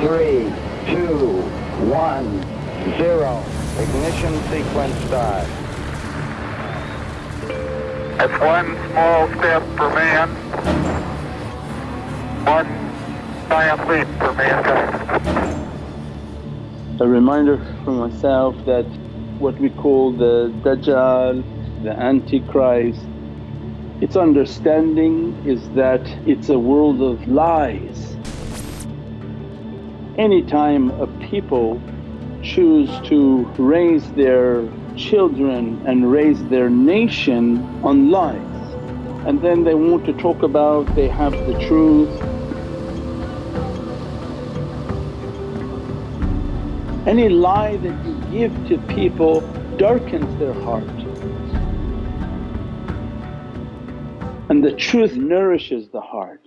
three, two, one, zero. Ignition sequence start. That's one small step for man, one giant leap for mankind. A reminder for myself that what we call the Dajjal, the Antichrist, its understanding is that it's a world of lies. Anytime a people choose to raise their children and raise their nation on lies and then they want to talk about they have the truth. Any lie that you give to people darkens their heart and the truth nourishes the heart.